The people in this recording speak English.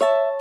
you